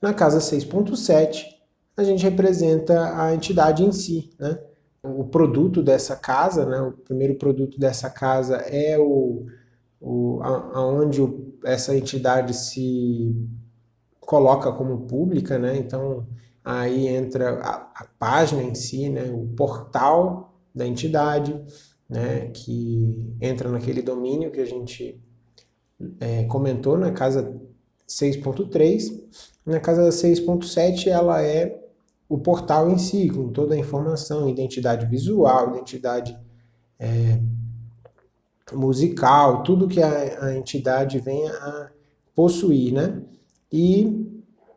Na casa 6.7, a gente representa a entidade em si, né? O produto dessa casa, né? o primeiro produto dessa casa é o, o aonde essa entidade se coloca como pública, né? Então aí entra a, a página em si, né? O portal da entidade, né? Que entra naquele domínio que a gente é, comentou na casa 6.3. Na casa 6.7 ela é o portal em si, com toda a informação, identidade visual, identidade é, musical, tudo que a, a, entidade venha a possuir, né? E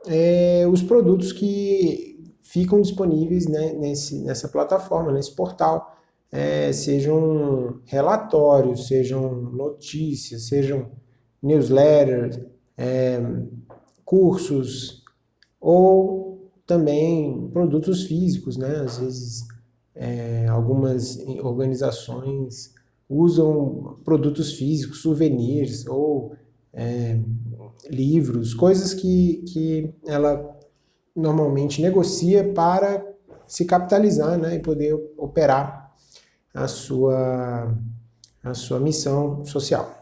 é, os produtos que ficam disponíveis né, nesse, nessa plataforma, nesse portal, é, sejam relatórios, sejam notícias, sejam newsletters, é, cursos ou também produtos físicos, né? Às vezes é, algumas organizações usam produtos físicos, souvenirs ou é, livros, coisas que, que ela normalmente negocia para se capitalizar né, e poder operar a sua, a sua missão social.